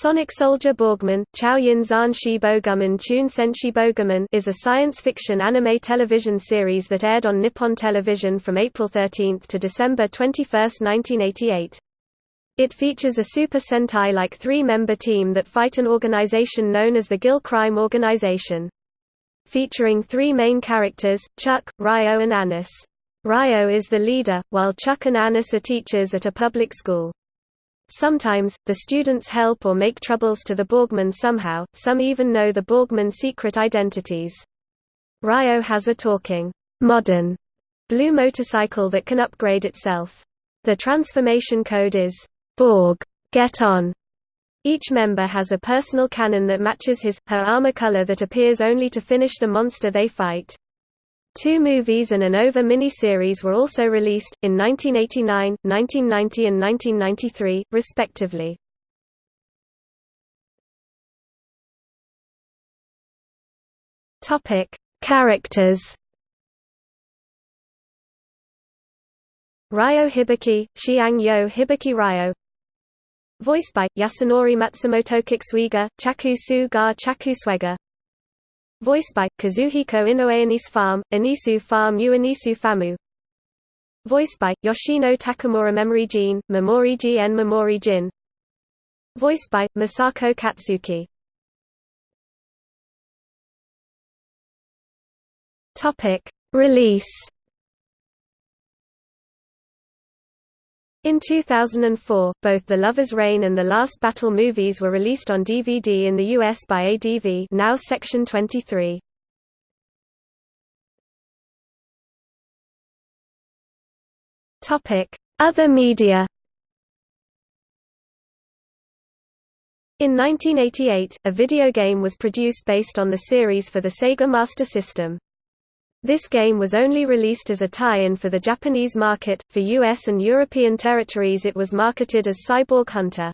Sonic Soldier Borgman, Chao Yin Zan Shi Boguman Chun Senshi Boguman is a science fiction anime television series that aired on Nippon Television from April 13 to December 21, 1988. It features a Super Sentai-like three-member team that fight an organization known as the Gill Crime Organization. Featuring three main characters, Chuck, Ryo and Anis. Ryo is the leader, while Chuck and Anis are teachers at a public school. Sometimes, the students help or make troubles to the Borgman somehow, some even know the Borgman secret identities. Ryo has a talking, modern, blue motorcycle that can upgrade itself. The transformation code is, Borg, get on. Each member has a personal cannon that matches his, her armor color that appears only to finish the monster they fight. Two movies and an OVA miniseries were also released, in 1989, 1990 and 1993, respectively. Characters. Ryo Hibiki, Xiang Yo Hibiki Ryo. Voiced by, Yasunori Matsumoto Kickswiga, Chaku Su ga Chaku Swega Voiced by, Kazuhiko Inoue Anisu Farm, Anisu Farm U Anisu Famu. Voiced by, Yoshino Takamura Memory Gene, Memori Gn Memori Jin. Voiced by, Masako Katsuki. Release In 2004, both The Lover's Rain and The Last Battle movies were released on DVD in the US by ADV now Section 23. Other media In 1988, a video game was produced based on the series for the Sega Master System. This game was only released as a tie-in for the Japanese market, for US and European territories it was marketed as Cyborg Hunter.